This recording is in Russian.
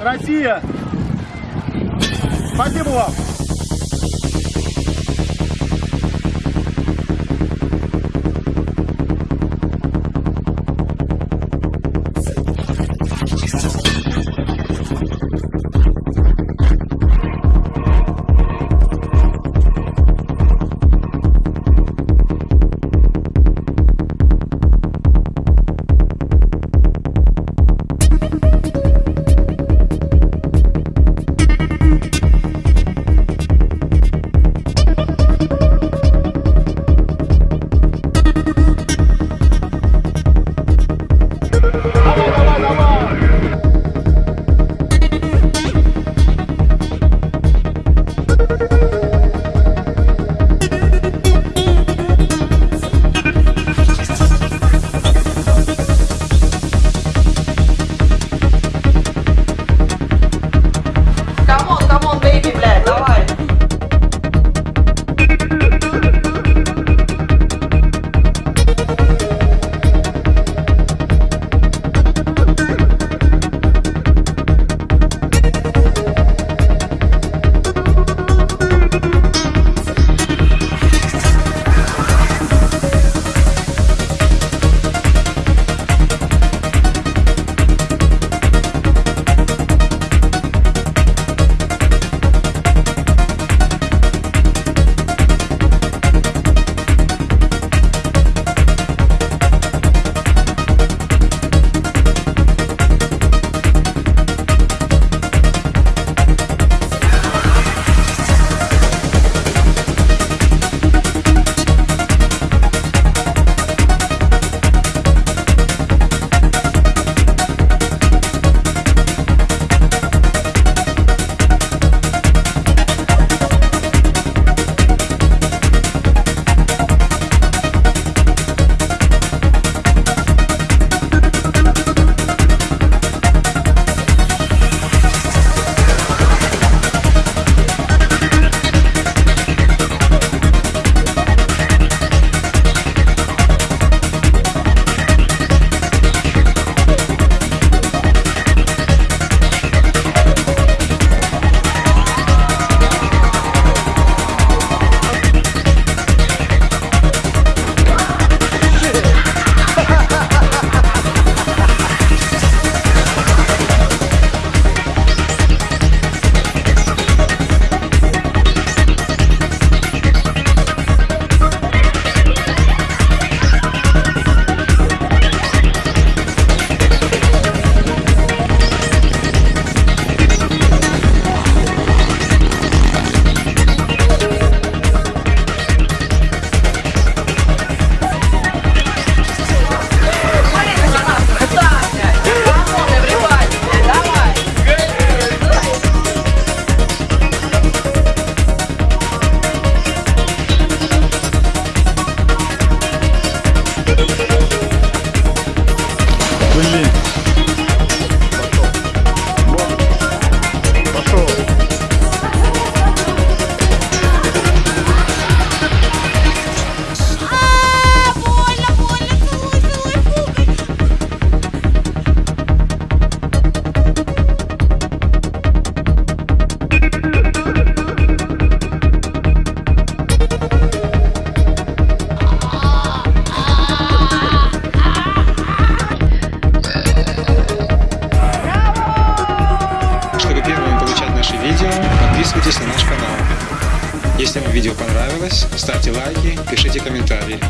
Россия! Спасибо вам! Подписывайтесь на наш канал. Если вам видео понравилось, ставьте лайки, пишите комментарии.